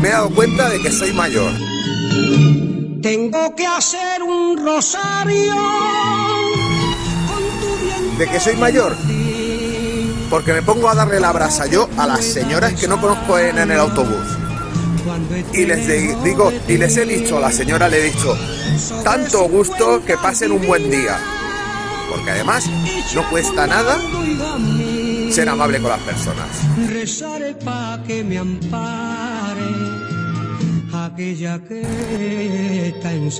me he dado cuenta de que soy mayor. Tengo que hacer un rosario ¿De que soy mayor? Porque me pongo a darle la brasa yo a las señoras que no conozco en, el autobús. Y les digo, y les he dicho, a la señora le he dicho, tanto gusto que pasen un buen día. Porque además no cuesta nada ser amable con las personas. Rezaré que me ampare aquella que está en